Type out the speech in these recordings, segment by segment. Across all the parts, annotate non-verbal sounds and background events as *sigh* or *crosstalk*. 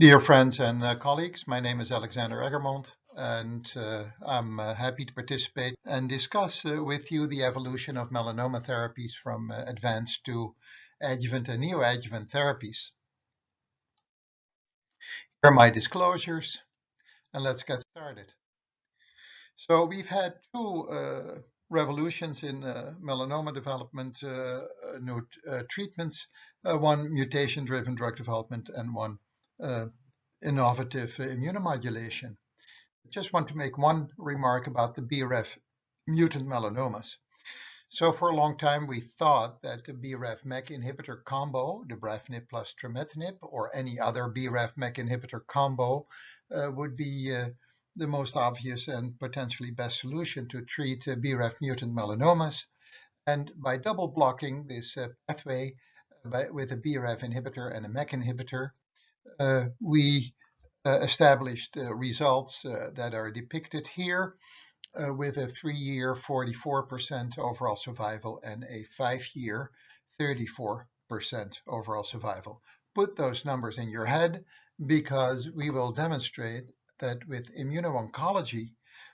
Dear friends and uh, colleagues, my name is Alexander Eggermont and uh, I'm uh, happy to participate and discuss uh, with you the evolution of melanoma therapies from uh, advanced to adjuvant and neoadjuvant therapies. Here are my disclosures and let's get started. So we've had two uh, revolutions in melanoma development, new treatments, one mutation-driven drug development and one uh, innovative immunomodulation. I just want to make one remark about the BRAF mutant melanomas. So for a long time, we thought that the BRAF MEK inhibitor combo, dabrafenib plus trametinib, or any other BRAF MEK inhibitor combo uh, would be uh, the most obvious and potentially best solution to treat uh, BRAF mutant melanomas. And by double blocking this uh, pathway uh, by, with a BRAF inhibitor and a MEK inhibitor, uh, we uh, established uh, results that are depicted here with a three-year 44% overall survival and a five-year 34% overall survival. Put those numbers in your head because we will demonstrate that with immuno-oncology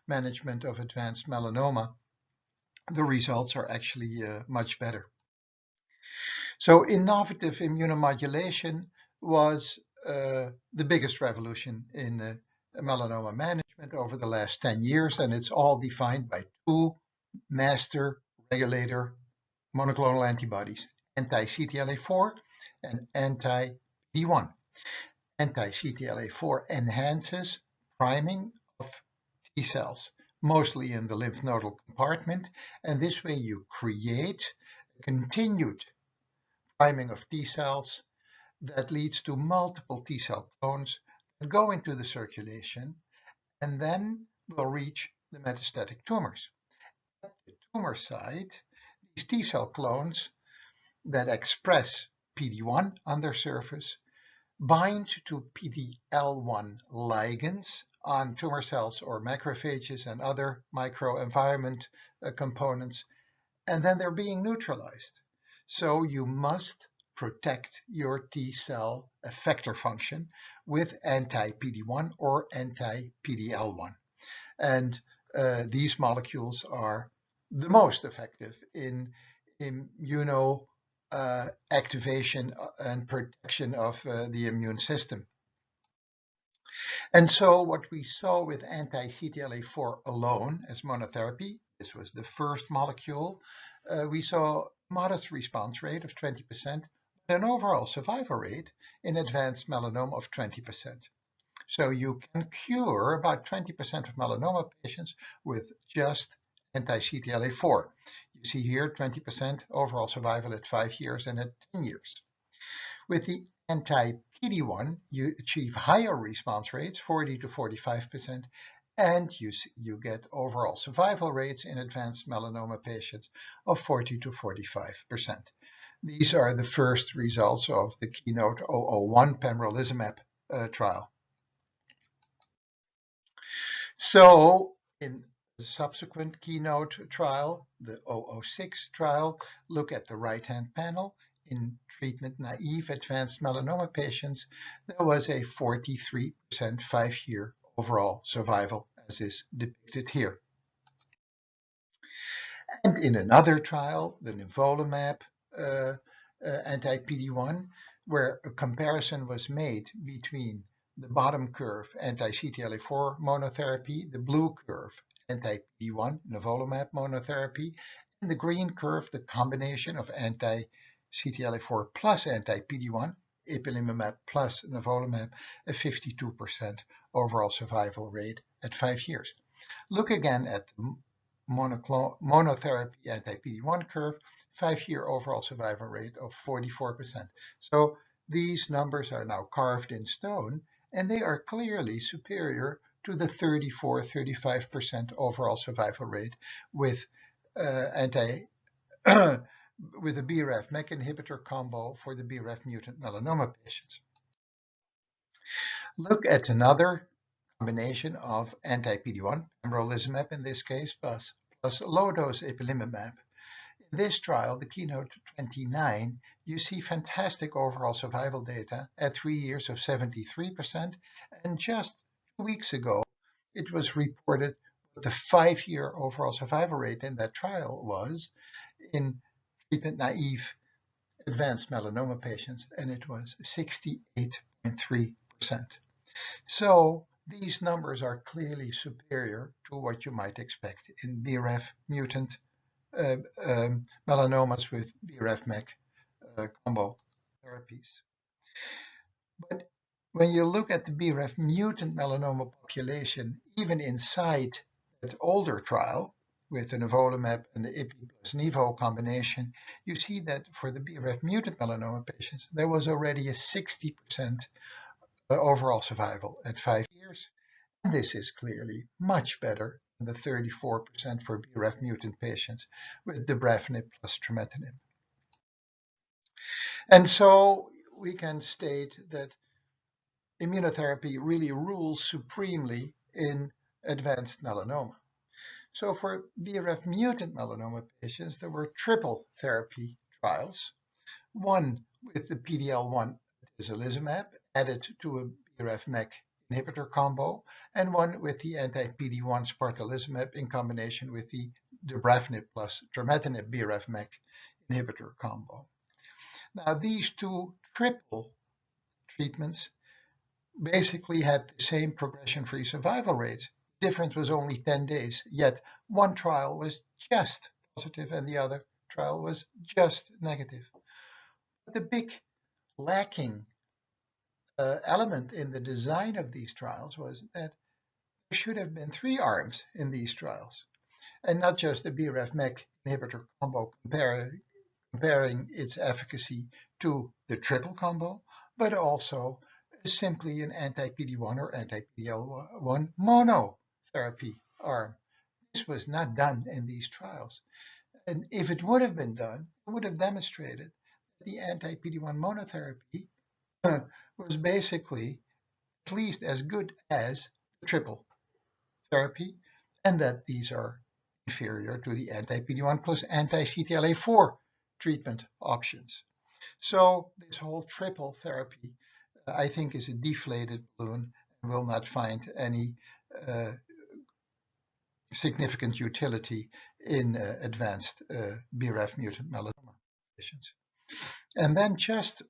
management of advanced melanoma, the results are actually uh, much better. So innovative immunomodulation was uh, the biggest revolution in uh, melanoma management over the last 10 years, and it's all defined by two master regulator monoclonal antibodies, anti-CTLA-4 and anti-PD-1. Anti-CTLA-4 enhances priming of T cells, mostly in the lymph nodal compartment, and this way you create continued priming of T cells that leads to multiple T cell clones that go into the circulation and then will reach the metastatic tumors. At the tumor site, these T cell clones that express PD-1 on their surface bind to PD-L1 ligands on tumor cells or macrophages and other microenvironment uh, components, and then they're being neutralized. So you must protect your T cell effector function with anti-PD-1 or anti-PD-L1. And uh, these molecules are the most effective in immuno uh, activation uh, and protection of uh, the immune system. And so what we saw with anti-CTLA-4 alone as monotherapy, this was the first molecule, uh, we saw modest response rate of 20%, an overall survival rate in advanced melanoma of 20%. So you can cure about 20% of melanoma patients with just anti-CTLA-4. You see here 20% overall survival at 5 years and at 10 years. With the anti-PD-1, you achieve higher response rates, 40 to 45%, and you, you get overall survival rates in advanced melanoma patients of 40 to 45%. These are the first results of the Keynote 001 pembrolizumab uh, trial. So in the subsequent Keynote trial, the 006 trial, look at the right-hand panel. In treatment-naive advanced melanoma patients, there was a 43% five-year overall survival, as is depicted here. And in another trial, the nivolumab Uh, uh, anti-PD-1, where a comparison was made between the bottom curve anti-CTLA-4 monotherapy, the blue curve anti-PD-1 nivolumab monotherapy, and the green curve the combination of anti-CTLA-4 plus anti-PD-1 ipilimumab plus nivolumab, a 52% overall survival rate at five years. Look again at the monotherapy anti-PD-1 curve five-year overall survival rate of 44%. So these numbers are now carved in stone, and they are clearly superior to the 34-35% overall survival rate with uh, anti *coughs* with the BRAF MEK inhibitor combo for the BRAF mutant melanoma patients. Look at another combination of anti-PD-1, pembrolizumab in this case, plus, plus low-dose ipilimumab this trial, the Keynote 29, you see fantastic overall survival data at three years of 73%. And just two weeks ago, it was reported what the five-year overall survival rate in that trial was in treatment-naive advanced melanoma patients, and it was 68.3%. So these numbers are clearly superior to what you might expect in BRAF mutant uh, um, melanomas with BRAF-MEK uh, combo therapies. But when you look at the BRAF mutant melanoma population, even inside that older trial with the nivolumab and the IPI plus nivo combination, you see that for the BRAF mutant melanoma patients, there was already a 60% uh, overall survival at five years. And this is clearly much better than the 34% for BRAF mutant patients with dabrafenib plus trametinib. And so we can state that immunotherapy really rules supremely in advanced melanoma. So for BRAF mutant melanoma patients, there were triple therapy trials, one with the PD-L1 atezolizumab added to a BRAF-MEK inhibitor combo, and one with the anti-PD-1 spartalizumab in combination with the dabrafenib plus trametinib BRAF-MEK inhibitor combo. Now these two triple treatments basically had the same progression-free survival rates. Difference was only 10 days, yet one trial was just positive and the other trial was just negative. But the big lacking Uh, element in the design of these trials was that there should have been three arms in these trials, and not just the BRAF-MEK inhibitor combo comparing, comparing its efficacy to the triple combo, but also simply an anti-PD-1 or anti-PD-L1 monotherapy arm. This was not done in these trials. And if it would have been done, it would have demonstrated that the anti-PD-1 monotherapy *laughs* was basically at least as good as the triple therapy, and that these are inferior to the anti-PD-1 plus anti-CTLA-4 treatment options. So this whole triple therapy, I think, is a deflated balloon and will not find any uh, significant utility in uh, advanced uh, BRAF mutant melanoma patients. And then just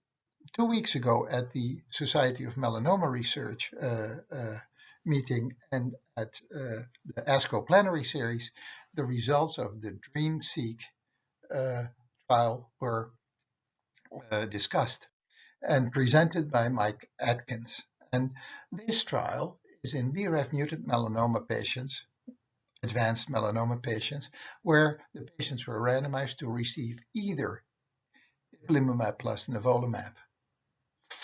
two weeks ago at the Society of Melanoma Research uh, uh, meeting and at uh, the ASCO plenary series, the results of the DREAM-seq trial were discussed and presented by Mike Atkins. And this trial is in BRAF mutant melanoma patients, advanced melanoma patients, where the patients were randomized to receive either ipilimumab plus nivolumab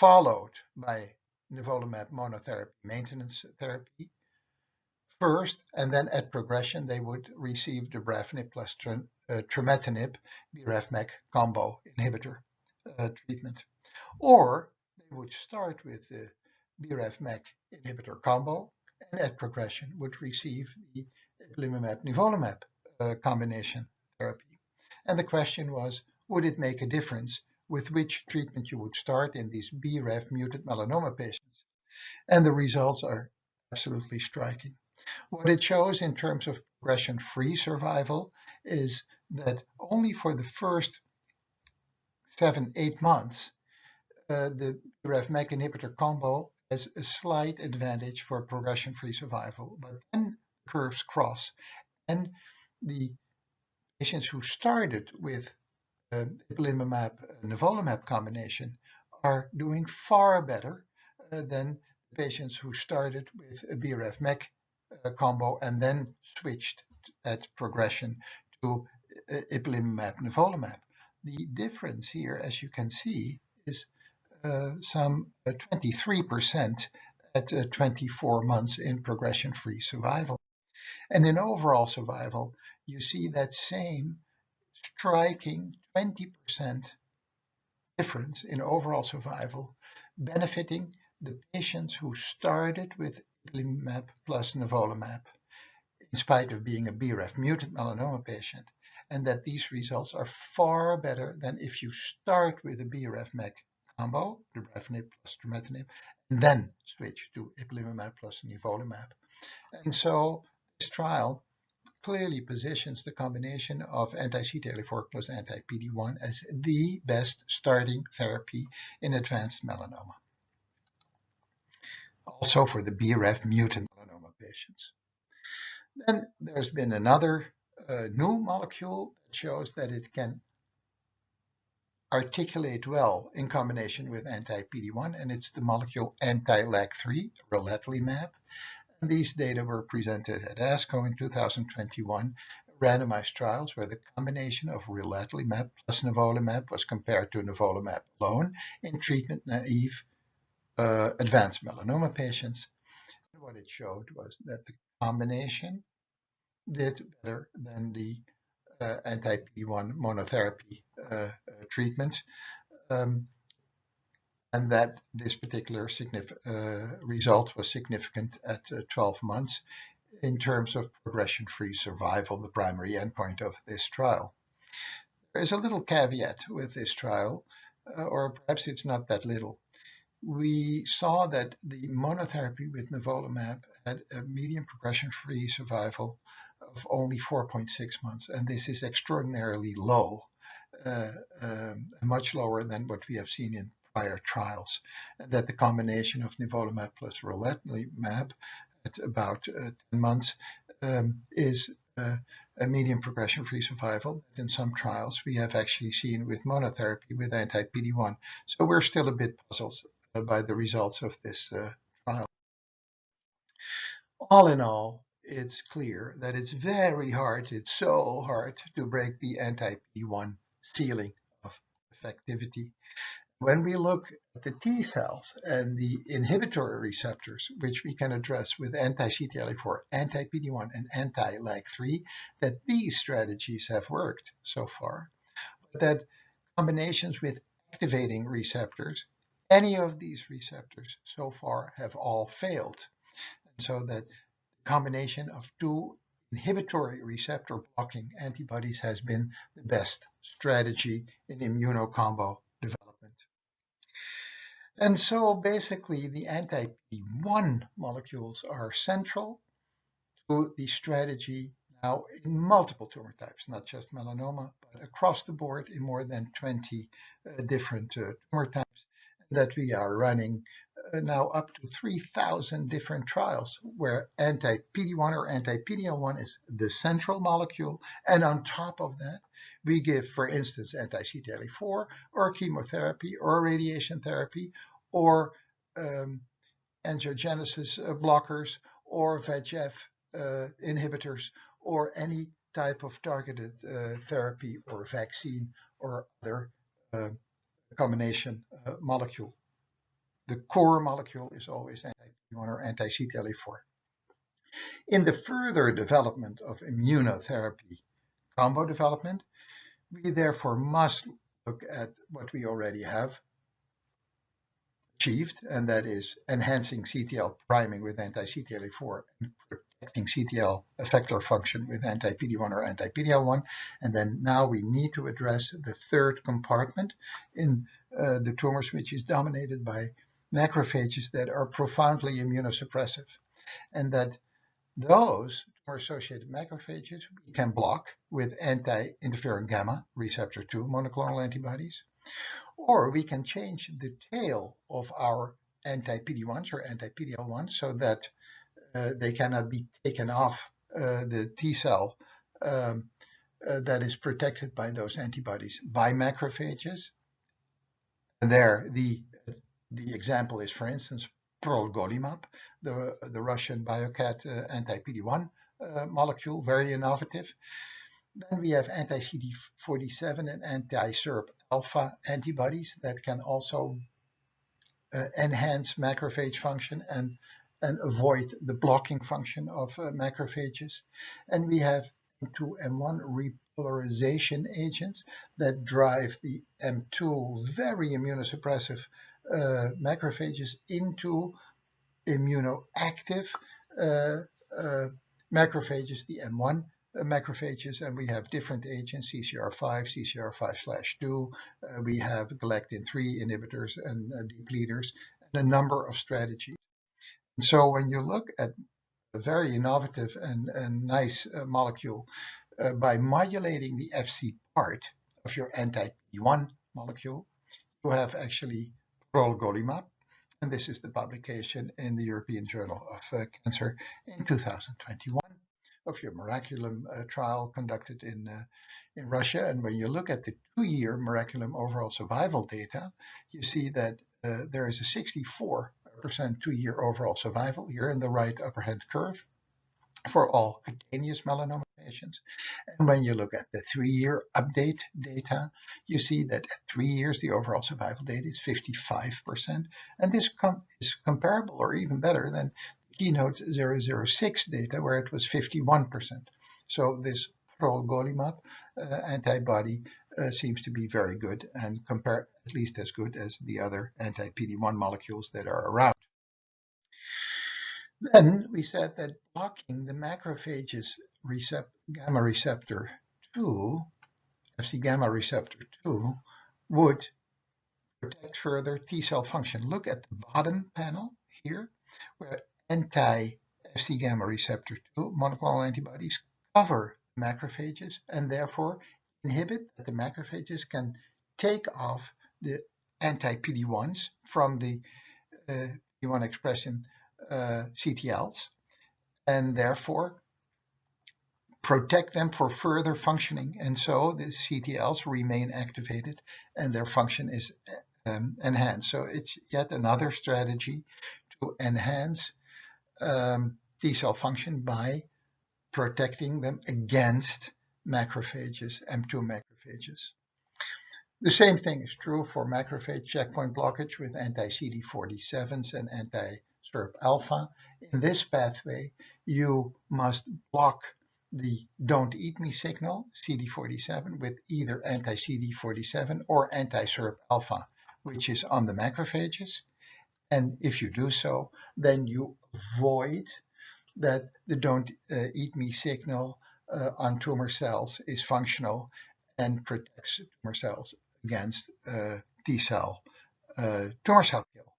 followed by nivolumab monotherapy maintenance therapy first, and then at progression, they would receive the dabrafenib plus uh, trametinib, BRAF-MEK combo inhibitor uh, treatment. Or they would start with the BRAF-MEK inhibitor combo, and at progression would receive the ipilimumab nivolumab uh, combination therapy. And the question was, would it make a difference with which treatment you would start in these BRAF mutant melanoma patients. And the results are absolutely striking. What it shows in terms of progression-free survival is that only for the first seven, eight months, uh, the BRAF-MEK inhibitor combo has a slight advantage for progression-free survival, but then curves cross. And the patients who started with ipilimumab nivolumab combination are doing far better uh, than patients who started with a BRAF-MEK uh, combo and then switched at progression to uh, ipilimumab nivolumab. The difference here, as you can see, is uh, some 23% uh, at 24 months in progression-free survival. And in overall survival, you see that same striking 20% difference in overall survival, benefiting the patients who started with ipilimumab plus nivolumab, in spite of being a BRAF mutant melanoma patient. and that these results are far better than if you start with a BRAF-MEK combo, dabrafenib plus trametinib, and then switch to ipilimumab plus nivolumab. And so this trial clearly positions the combination of anti-CTLA-4 plus anti-PD-1 as the best starting therapy in advanced melanoma. Also for the BRAF mutant melanoma patients. Then there's been another uh, new molecule that shows that it can articulate well in combination with anti-PD-1, and it's the molecule anti-LAG-3, relatlimab. These data were presented at ASCO in 2021, randomized trials where the combination of relatlimab plus nivolumab was compared to nivolumab alone in treatment-naive uh, advanced melanoma patients. And what it showed was that the combination did better than the uh, anti-PD-1 monotherapy uh, uh, treatment. Um, and that this particular uh, result was significant at uh, 12 months in terms of progression-free survival, the primary endpoint of this trial. There is a little caveat with this trial, uh, or perhaps it's not that little. We saw that the monotherapy with nivolumab had a median progression-free survival of only 4.6 months, and this is extraordinarily low, uh, um, much lower than what we have seen in prior trials, that the combination of nivolumab plus relatlimab at about uh, 10 months um, is uh, a median progression-free survival. In some trials, we have actually seen with monotherapy with anti-PD-1. So we're still a bit puzzled uh, by the results of this uh, trial. All in all, it's clear that it's very hard, it's so hard to break the anti-PD-1 ceiling of effectivity. When we look at the T cells and the inhibitory receptors, which we can address with anti-CTLA-4, anti-PD-1, and anti-LAG-3, that these strategies have worked so far, but that combinations with activating receptors, any of these receptors so far have all failed. And so that the combination of two inhibitory receptor blocking antibodies has been the best strategy in immunocombo. And so basically the anti-PD-1 molecules are central to the strategy now in multiple tumor types, not just melanoma, but across the board in more than 20 uh, different uh, tumor types that we are running uh, now up to 3,000 different trials where anti-PD-1 or anti-PD-L1 is the central molecule. And on top of that, we give, for instance, anti-CTLA-4 or chemotherapy or radiation therapy or um, angiogenesis uh, blockers or VEGF uh, inhibitors or any type of targeted uh, therapy or vaccine or other uh, combination uh, molecule the core molecule is always anti-PD-1 or anti-CTLA-4. In the further development of immunotherapy combo development, we therefore must look at what we already have achieved, and that is enhancing CTL priming with anti-CTLA-4 and protecting CTL effector function with anti-PD-1 or anti-PD-L1. And then now we need to address the third compartment in uh, the tumors, which is dominated by macrophages that are profoundly immunosuppressive and that those tumor-associated macrophages we can block with anti-interferon gamma receptor 2 monoclonal antibodies, or we can change the tail of our anti-PD-1s or anti-PD-L1 so that uh, they cannot be taken off uh, the T cell um, uh, that is protected by those antibodies by macrophages. And there, the the example is, for instance, prolgolimab, the, the Russian Biocad uh, anti-PD-1 uh, molecule, very innovative. Then we have anti-CD47 and anti-SIRP alpha antibodies that can also uh, enhance macrophage function and, and avoid the blocking function of uh, macrophages. And we have M2 M1 repolarization agents that drive the M2 very immunosuppressive uh, macrophages into immunoactive uh, uh, macrophages, the M1 uh, macrophages, and we have different agents, CCR5, CCR5-2. Uh, we have galectin-3 inhibitors and uh, depleters, and a number of strategies. And so when you look at a very innovative and, and nice uh, molecule uh, by modulating the FC part of your anti-PD-1 molecule, you have actually prolgolimab, and this is the publication in the European Journal of uh, Cancer in 2021 of your Miraculum uh, trial conducted in, uh, in Russia. And when you look at the two-year Miraculum overall survival data, you see that uh, there is a 64% two-year overall survival here in the right upper hand curve for all cutaneous melanoma patients. And when you look at the three-year update data, you see that at three years, the overall survival data is 55%. And this com is comparable or even better than Keynote 006 data, where it was 51%. So this prolgolimab uh, antibody uh, seems to be very good and compare at least as good as the other anti-PD-1 molecules that are around. Then we said that blocking the macrophages recept gamma receptor 2, Fc gamma receptor 2, would protect further T cell function. Look at the bottom panel here, where anti-Fc gamma receptor 2 monoclonal antibodies cover macrophages and therefore inhibit that the macrophages can take off the anti-PD-1s from the uh, PD-1 expression uh, CTLs and therefore protect them for further functioning. And so the CTLs remain activated and their function is um, enhanced. So it's yet another strategy to enhance um, T cell function by protecting them against macrophages, M2 macrophages. The same thing is true for macrophage checkpoint blockage with anti-CD47s and anti-SIRP alpha. In this pathway, you must block the don't eat me signal, CD47, with either anti-CD47 or anti-SIRP alpha, which is on the macrophages. And if you do so, then you avoid that the don't uh, eat me signal uh, on tumor cells is functional and protects tumor cells against uh, T cell uh, tumor cell kill.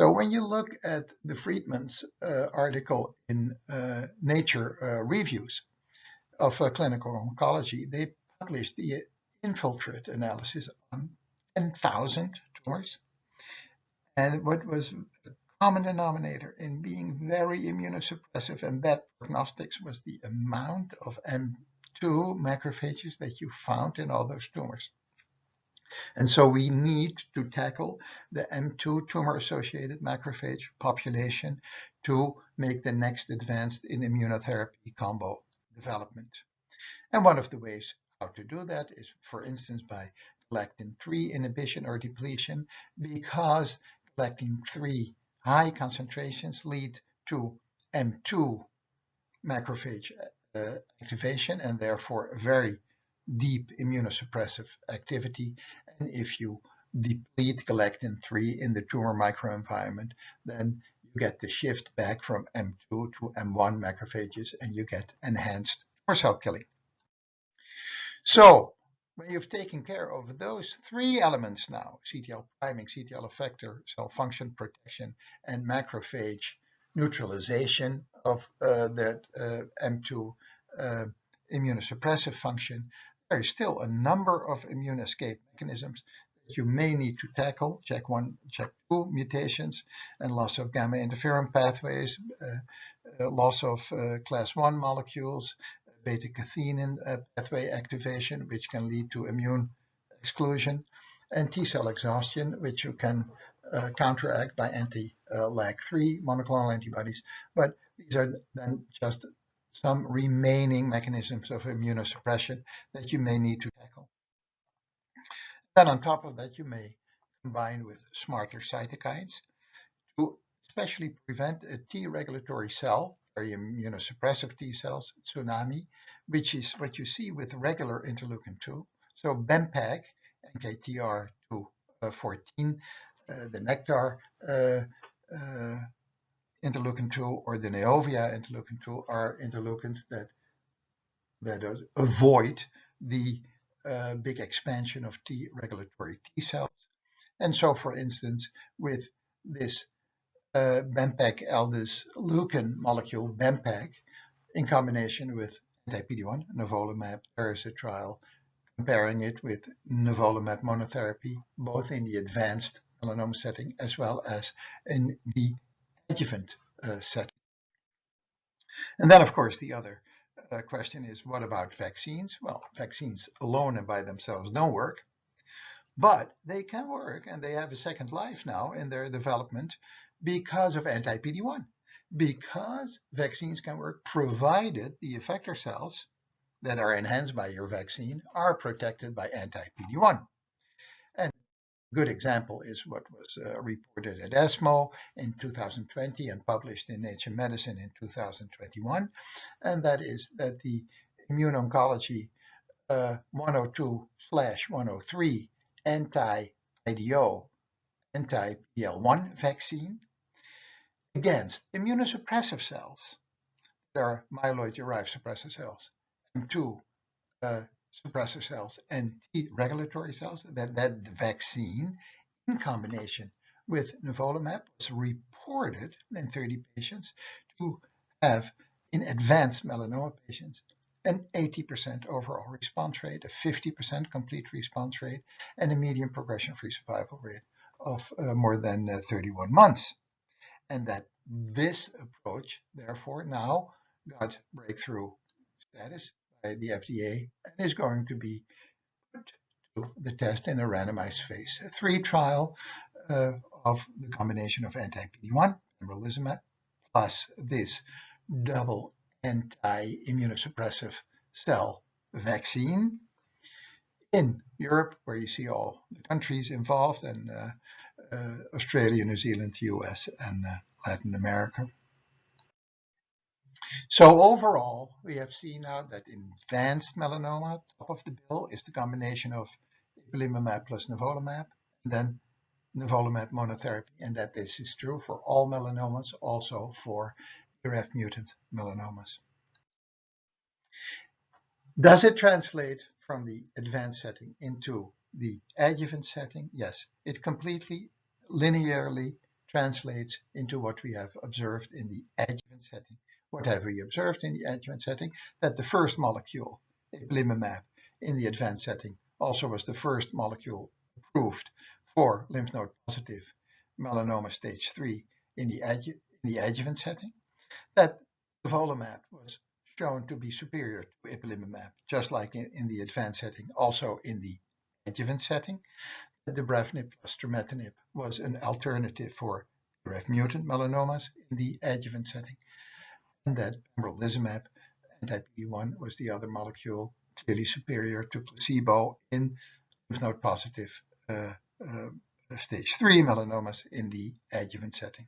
So when you look at the Fridman's uh, article in uh, Nature uh, Reviews of uh, Clinical Oncology, they published the infiltrate analysis on 10,000 tumors. And what was a common denominator in being very immunosuppressive and bad prognostics was the amount of M2 macrophages that you found in all those tumors. And so we need to tackle the M2 tumor-associated macrophage population to make the next advance in immunotherapy combo development. And one of the ways how to do that is, for instance, by galectin-3 inhibition or depletion, because galectin-3 high concentrations lead to M2 macrophage uh, activation and therefore very deep immunosuppressive activity. And if you deplete galectin-3 in the tumor microenvironment, then you get the shift back from M2 to M1 macrophages and you get enhanced tumor cell killing. So when you've taken care of those three elements now, CTL priming, CTL effector, cell function protection, and macrophage neutralization of uh, that uh, M2 uh, immunosuppressive function, there is still a number of immune escape mechanisms that you may need to tackle, JAK one, JAK two mutations and loss of gamma interferon pathways, uh, uh, loss of uh, class one molecules, beta-catenin uh, pathway activation, which can lead to immune exclusion, and T-cell exhaustion, which you can uh, counteract by anti-LAG3 monoclonal antibodies. But these are then just some remaining mechanisms of immunosuppression that you may need to tackle. Then on top of that, you may combine with smarter cytokines to especially prevent a T regulatory cell, very immunosuppressive T cells, tsunami, which is what you see with regular interleukin-2. So BEMPEG, NKTR214, uh, the Nektar uh, uh, interleukin 2 or the Neovia interleukin 2 are interleukins that that avoid the uh, big expansion of T regulatory T cells. And so, for instance, with this uh, Bempeg aldus leukin molecule, Bempeg, in combination with anti-PD-1, nivolumab, there is a trial comparing it with nivolumab monotherapy, both in the advanced melanoma setting as well as in the adjuvant uh, setting. And then, of course, the other uh, question is, what about vaccines? Well, vaccines alone and by themselves don't work, but they can work and they have a second life now in their development because of anti-PD-1, because vaccines can work provided the effector cells that are enhanced by your vaccine are protected by anti-PD-1. Good example is what was uh, reported at ESMO in 2020 and published in Nature Medicine in 2021, and that is that the immuno-oncology uh, 102/103 anti-IDO, anti-PL1 vaccine against immunosuppressive cells. There are myeloid-derived suppressor cells M2 uh, suppressor cells and T regulatory cells, that, that vaccine in combination with nivolumab was reported in 30 patients to have in advanced melanoma patients an 80% overall response rate, a 50% complete response rate, and a median progression-free survival rate of uh, more than uh, 31 months. And that this approach, therefore, now got breakthrough status by the FDA and is going to be put to the test in a randomized phase three trial uh, of the combination of anti-PD-1, pembrolizumab, plus this double anti-immunosuppressive cell vaccine in Europe, where you see all the countries involved, and uh, uh, Australia, New Zealand, the US, and uh, Latin America. So overall, we have seen now that in advanced melanoma, top of the bill is the combination of ipilimumab plus nivolumab, and then nivolumab monotherapy, and that this is true for all melanomas, also for BRAF mutant melanomas. Does it translate from the advanced setting into the adjuvant setting? Yes, it completely linearly translates into what we have observed in the adjuvant setting what have we observed in the adjuvant setting? That the first molecule, ipilimumab, in the advanced setting also was the first molecule approved for lymph node positive melanoma stage 3 in the, adju in the adjuvant setting. That nivolumab was shown to be superior to ipilimumab, just like in, in the advanced setting, also in the adjuvant setting. That dabrafenib plus trametinib was an alternative for BRAF mutant melanomas in the adjuvant setting and that pembrolizumab anti-PD-1 was the other molecule clearly superior to placebo in lymph node positive uh, uh, stage 3 melanomas in the adjuvant setting.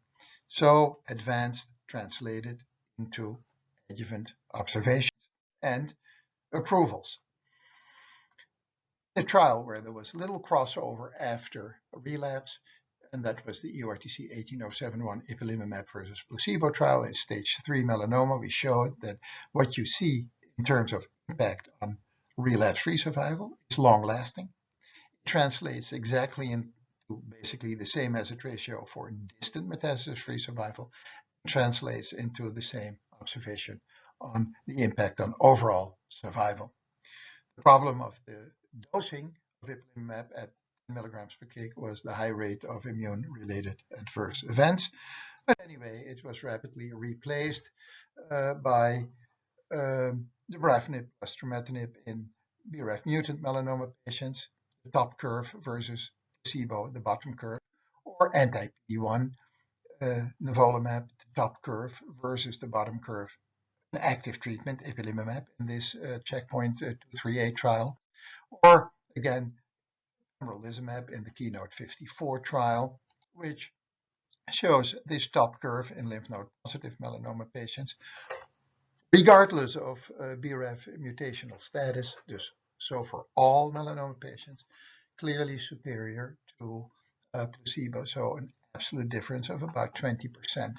So advanced translated into adjuvant observations and approvals. A trial where there was little crossover after relapse, and that was the EORTC 18071 ipilimumab versus placebo trial in stage 3 melanoma. We showed that what you see in terms of impact on relapse-free survival is long-lasting. It translates exactly into basically the same hazard ratio for distant metastasis-free survival, translates into the same observation on the impact on overall survival. The problem of the dosing of ipilimumab at milligrams per kg was the high rate of immune-related adverse events. But anyway, it was rapidly replaced uh, by um, dabrafenib plus trametinib in BRAF mutant melanoma patients, the top curve versus placebo, the bottom curve, or anti-PD-1 uh, nivolumab, the top curve versus the bottom curve, an active treatment, ipilimumab, in this uh, checkpoint uh, 238 trial, or again, pembrolizumab in the Keynote 54 trial, which shows this top curve in lymph node positive melanoma patients, regardless of uh, BRAF mutational status, so for all melanoma patients, clearly superior to placebo, so an absolute difference of about 20%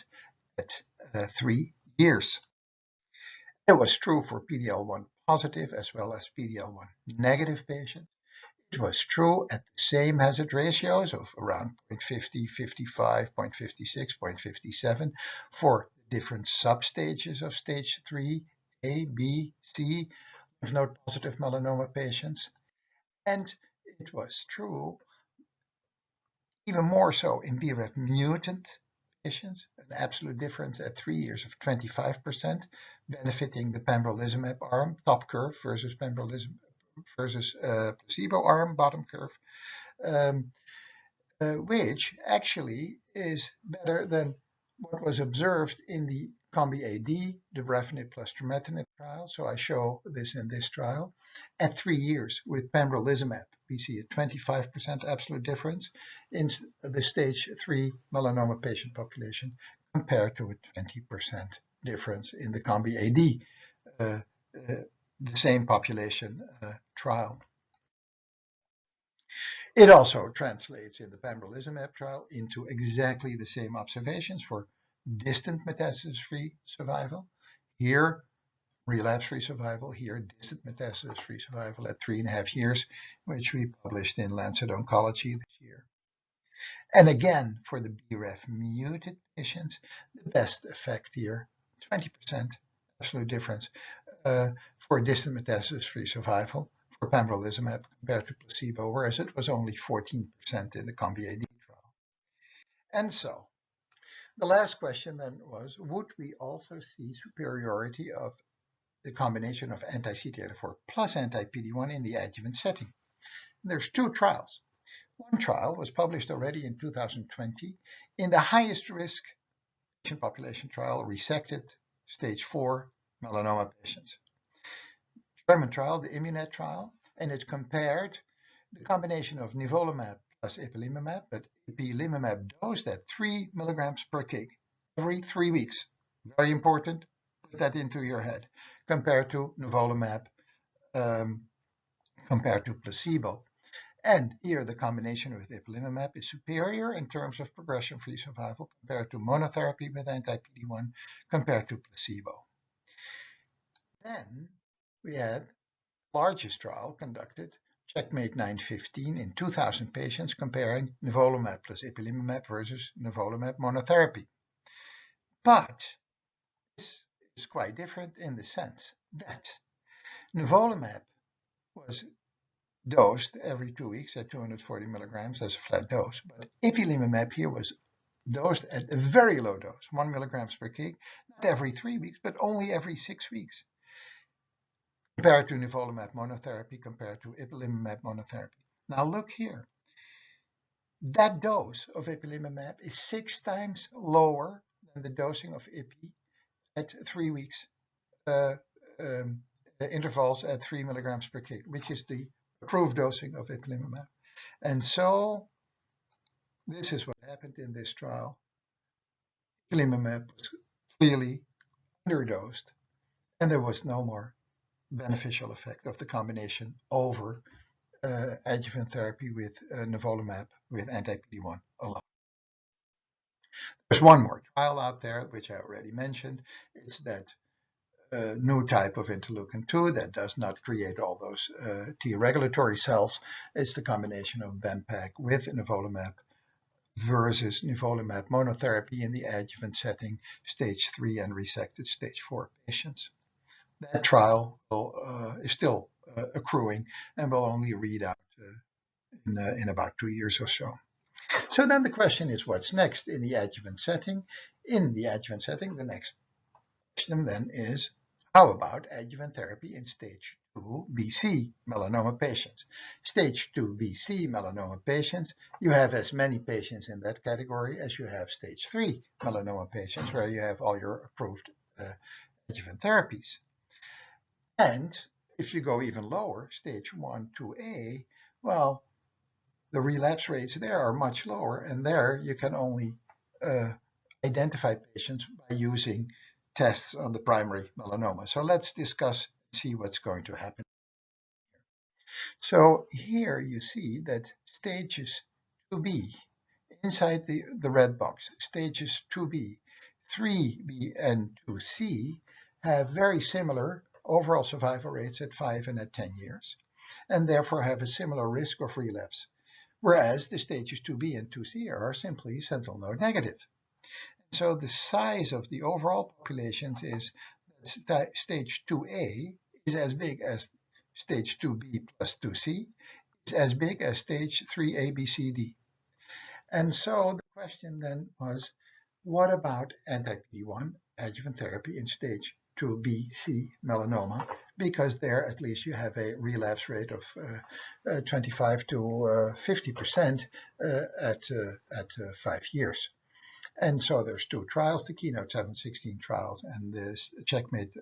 at uh, three years. It was true for PD-L1 positive as well as PD-L1 negative patients. It was true at the same hazard ratios of around 0.50, 55, 0.56, 0.57 for different substages of stage 3, A, B, C, lymph node positive melanoma patients. And it was true even more so in BRAF mutant patients, an absolute difference at three years of 25%, benefiting the pembrolizumab arm, top curve versus pembrolizumab versus placebo arm, bottom curve, um, which actually is better than what was observed in the COMBI-AD, the dabrafenib plus trametinib trial. So I show this in this trial. At three years with pembrolizumab, we see a 25% absolute difference in the stage 3 melanoma patient population compared to a 20% difference in the COMBI-AD, uh, uh, the same population uh, trial. It also translates in the pembrolizumab trial into exactly the same observations for distant metastasis-free survival. Here, relapse-free survival. Here, distant metastasis-free survival at three and a half years, which we published in Lancet Oncology this year. And again, for the BRAF mutant patients, the best effect here, 20% absolute difference uh, for distant metastasis-free survival for pembrolizumab compared to placebo, whereas it was only 14% in the COMBI-AD trial. And so, the last question then was, would we also see superiority of the combination of anti-CTLA-4 plus anti-PD-1 in the adjuvant setting? There's two trials. One trial was published already in 2020 in the highest risk patient population trial, resected stage 4 melanoma patients. German trial, the IMMUNED trial, and it compared the combination of nivolumab plus ipilimumab, but ipilimumab dosed at 3 milligrams per kg every three weeks. Very important, put that into your head, compared to nivolumab, um, compared to placebo. And here the combination with ipilimumab is superior in terms of progression-free survival compared to monotherapy with anti-PD-1 compared to placebo. Then we had the largest trial conducted Checkmate 915 in 2,000 patients comparing nivolumab plus ipilimumab versus nivolumab monotherapy. But this is quite different in the sense that nivolumab was dosed every two weeks at 240 milligrams as a flat dose, but ipilimumab here was dosed at a very low dose, 1 milligrams per kg, not every three weeks, but only every six weeks compared to nivolumab monotherapy compared to ipilimumab monotherapy. Now look here. That dose of ipilimumab is six times lower than the dosing of ipi at three weeks uh, um, intervals at three milligrams per kg, which is the approved dosing of ipilimumab. And so this is what happened in this trial. Ipilimumab was clearly underdosed and there was no more beneficial effect of the combination over uh, adjuvant therapy with uh, nivolumab with anti-PD-1 alone. There's one more trial out there, which I already mentioned. It's that uh, new type of interleukin-2 that does not create all those uh, T regulatory cells. It's the combination of BEMPEG with nivolumab versus nivolumab monotherapy in the adjuvant setting, stage 3 and resected stage 4 patients that trial will, uh, is still uh, accruing and will only read out uh, in, uh, in about two years or so. So then the question is what's next in the adjuvant setting? In the adjuvant setting, the next question then is how about adjuvant therapy in stage 2 BC melanoma patients? Stage 2 BC melanoma patients, you have as many patients in that category as you have stage 3 melanoma patients where you have all your approved uh, adjuvant therapies. And if you go even lower, stage 1 2A, well, the relapse rates there are much lower, and there you can only uh, identify patients by using tests on the primary melanoma. So let's discuss see what's going to happen. So here you see that stages 2B, inside the, the red box, stages 2B, 3B, and 2C have very similar overall survival rates at 5 and at 10 years, and therefore have a similar risk of relapse, whereas the stages 2b and 2c are simply sentinel node negative. So the size of the overall populations is that stage 2a is as big as stage 2b plus 2c, is as big as stage 3a, b, c, d. And so the question then was, what about anti-PD-1 adjuvant therapy in stage 2B/C melanoma? Because there at least you have a relapse rate of uh, uh, 25 to 50% uh, uh, at, uh, at five years. And so there's two trials, the Keynote 716 trials and the Checkmate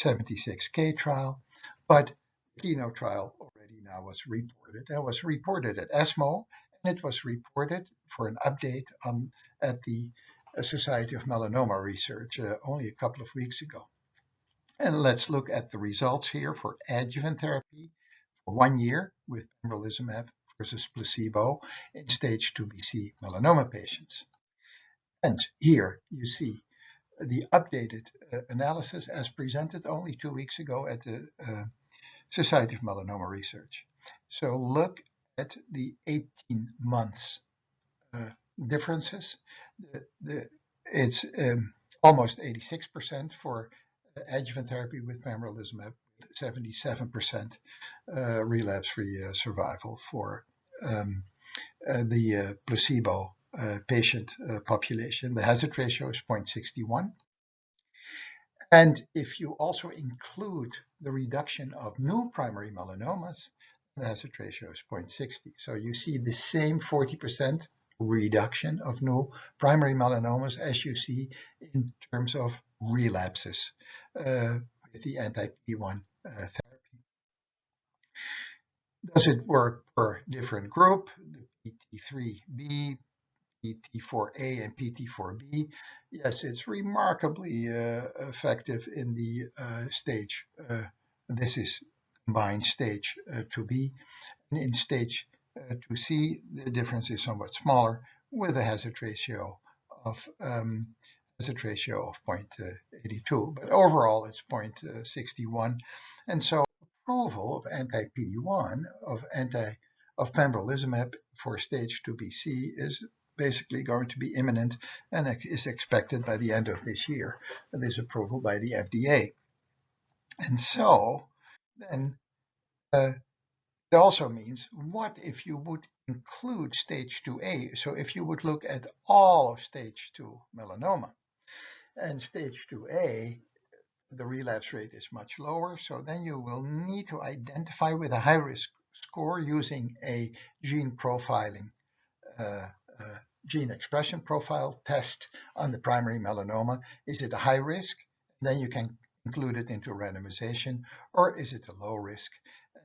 76K trial. But the Keynote trial already now was reported. It was reported at ESMO and it was reported for an update on at the Society of Melanoma Research uh, only a couple of weeks ago. And let's look at the results here for adjuvant therapy for one year with pembrolizumab versus placebo in stage 2BC melanoma patients. And here you see the updated uh, analysis as presented only two weeks ago at the uh, Society of Melanoma Research. So look at the 18 months uh, differences. The, the, it's um, almost 86% for adjuvant therapy with pembrolizumab, 77% uh, relapse-free uh, survival for um, uh, the uh, placebo uh, patient population. The hazard ratio is 0.61. And if you also include the reduction of new primary melanomas, the hazard ratio is 0.60. So you see the same 40% reduction of new primary melanomas as you see in terms of relapses uh, with the anti-PD-1 uh, therapy. Does it work per different group? The PT3B, PT4A, and PT4B. Yes, it's remarkably uh, effective in the uh, stage. Uh, this is combined stage 2B. And in stage uh, to see the difference is somewhat smaller with a hazard ratio of um, hazard ratio of 0.82, but overall it's 0.61. And so approval of anti-PD-1 of anti of pembrolizumab for stage 2BC is basically going to be imminent and is expected by the end of this year, this approval by the FDA. And so then uh, it also means what if you would include stage 2A? So if you would look at all of stage 2 melanoma and stage 2A, the relapse rate is much lower. So then you will need to identify with a high risk score using a gene profiling, uh, uh, gene expression profile test on the primary melanoma. Is it a high risk? Then you can include it into randomization, or is it a low risk?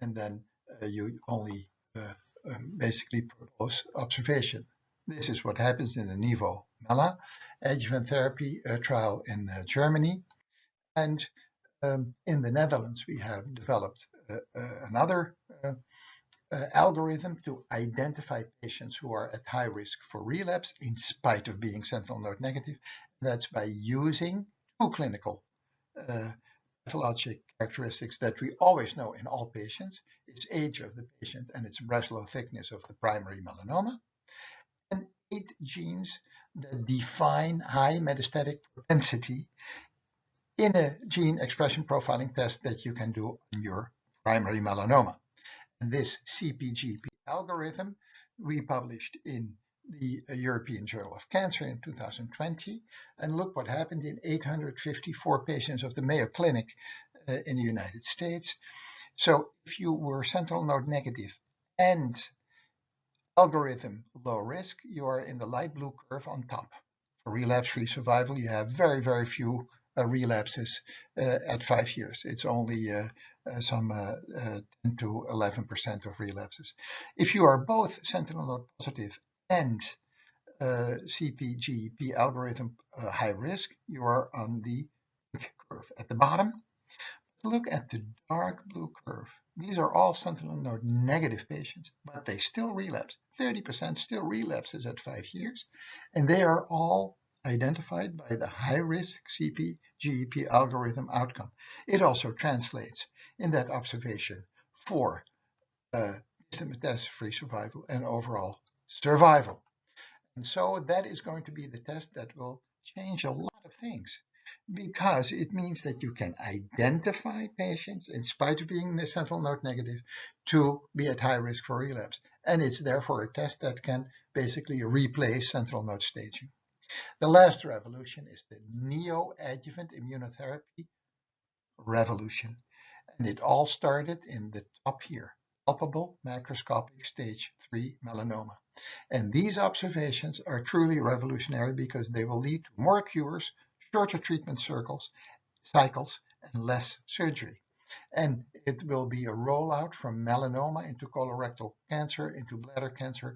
And then you only uh, um, basically propose observation. This is what happens in the Nivo Mela adjuvant therapy uh, trial in Germany. And um, in the Netherlands, we have developed another algorithm to identify patients who are at high risk for relapse in spite of being sentinel node negative. That's by using two clinical uh, pathologic characteristics that we always know in all patients. It's age of the patient and its Breslow thickness of the primary melanoma. And eight genes that define high metastatic propensity in a gene expression profiling test that you can do on your primary melanoma. And this CP-GEP algorithm we published in the European Journal of Cancer in 2020. And look what happened in 854 patients of the Mayo Clinic uh, in the United States. So if you were sentinel node negative and algorithm low risk, you are in the light blue curve on top. For relapse-free survival, you have very, very few uh, relapses uh, at five years. It's only uh, uh some uh, uh, 10 to 11% of relapses. If you are both sentinel node positive and uh, CP-GEP algorithm uh, high risk, you are on the curve at the bottom. Look at the dark blue curve. These are all sentinel node negative patients, but they still relapse. 30% still relapses at five years, and they are all identified by the high-risk CP-GEP algorithm outcome. It also translates in that observation for uh, metastasis-free survival and overall survival. And so that is going to be the test that will change a lot of things because it means that you can identify patients in spite of being sentinel node negative to be at high risk for relapse. And it's therefore a test that can basically replace sentinel node staging. The last revolution is the neoadjuvant immunotherapy revolution. And it all started in the top here, palpable macroscopic stage 3 melanoma. And these observations are truly revolutionary because they will lead to more cures, shorter treatment circles, cycles, and less surgery. And it will be a rollout from melanoma into colorectal cancer, into bladder cancer,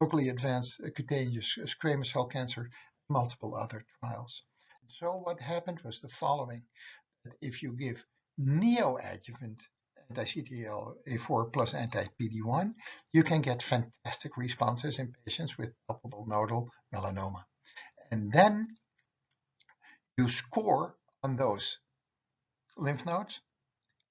locally advanced cutaneous squamous cell cancer, multiple other trials. So what happened was the following. If you give neoadjuvant anti-CTLA-4 plus anti-PD-1, you can get fantastic responses in patients with palpable nodal melanoma. And then you score on those lymph nodes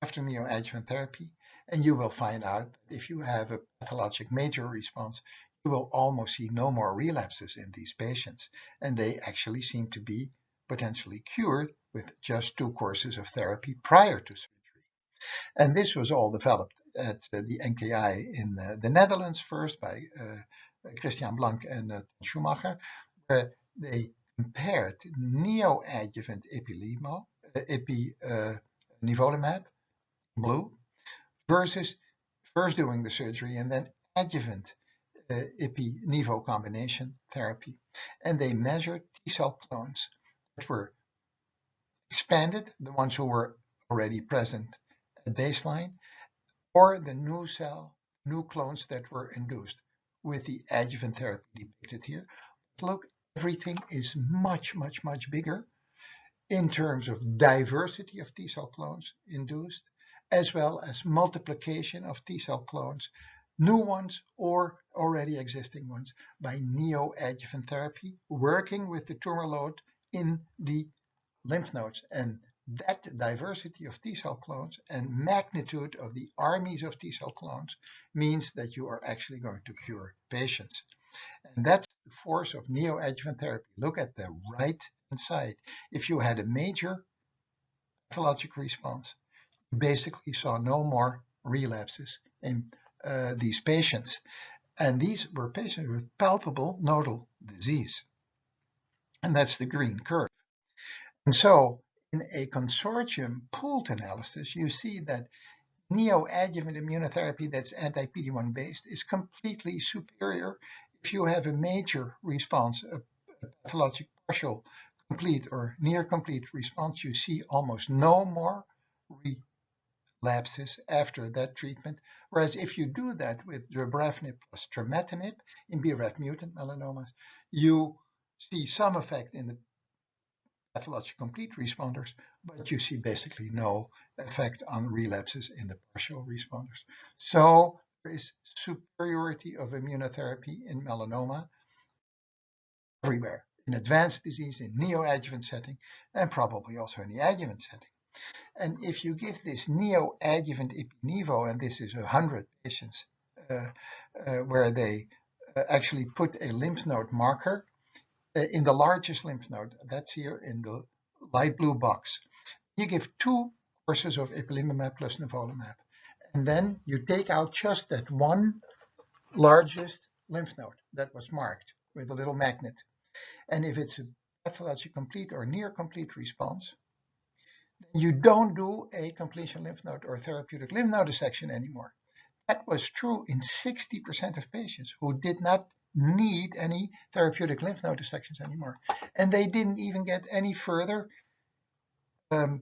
after neoadjuvant therapy, and you will find out if you have a pathologic major response, you will almost see no more relapses in these patients, and they actually seem to be potentially cured with just two courses of therapy prior to surgery. And this was all developed at uh, the NKI in uh, the Netherlands first by uh, Christian Blank and Schumacher, where they compared neoadjuvant epilimo, epi, uh, nivolumab, blue, versus first doing the surgery and then adjuvant uh, ipi-nivo combination therapy. And they measured T-cell clones that were expanded, the ones who were already present at baseline, or the new cell, new clones that were induced with the adjuvant therapy depicted here. Look, everything is much, much, much bigger in terms of diversity of T cell clones induced, as well as multiplication of T cell clones, new ones or already existing ones by neoadjuvant therapy, working with the tumor load in the lymph nodes. And that diversity of T cell clones and magnitude of the armies of T cell clones means that you are actually going to cure patients. And that's the force of neoadjuvant therapy. Look at the right hand side. If you had a major pathologic response, you basically saw no more relapses in uh, these patients. And these were patients with palpable nodal disease. And that's the green curve. And so in a consortium pooled analysis, you see that neoadjuvant immunotherapy that's anti-PD-1 based is completely superior if you have a major response, a, pathologic partial, complete or near complete response, you see almost no more relapses after that treatment. Whereas if you do that with dabrafenib plus trametinib in BRAF mutant melanomas, you see some effect in the pathologic complete responders, but you see basically no effect on relapses in the partial responders. So there is superiority of immunotherapy in melanoma everywhere, in advanced disease, in neoadjuvant setting, and probably also in the adjuvant setting. And if you give this neoadjuvant Ipi-Nivo, and this is 100 patients, uh, uh, where they uh, actually put a lymph node marker in the largest lymph node, that's here in the light blue box. You give two courses of ipilimumab plus nivolumab. And then you take out just that one largest lymph node that was marked with a little magnet. And if it's a pathologic complete or near complete response, you don't do a completion lymph node or therapeutic lymph node dissection anymore. That was true in 60% of patients who did not need any therapeutic lymph node dissections anymore. And they didn't even get any further um,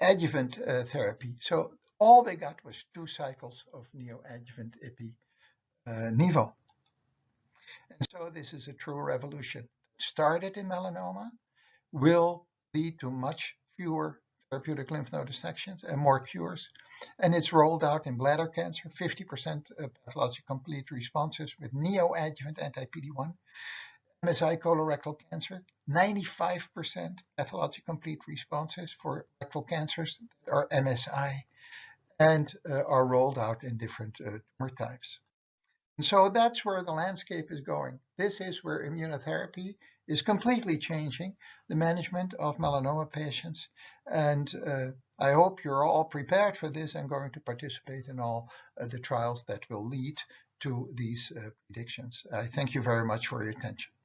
adjuvant uh, therapy. So all they got was two cycles of neoadjuvant ipi uh, nivo. And so this is a true revolution. Started in melanoma, will lead to much fewer therapeutic lymph node dissections and more cures. And it's rolled out in bladder cancer, 50% pathologic complete responses with neoadjuvant anti-PD-1. MSI colorectal cancer, 95% pathologic complete responses for rectal cancers that are MSI and uh, are rolled out in different uh, tumor types. And so that's where the landscape is going. This is where immunotherapy is completely changing the management of melanoma patients. And uh, I hope you're all prepared for this and going to participate in all uh, the trials that will lead to these uh, predictions. I thank you very much for your attention.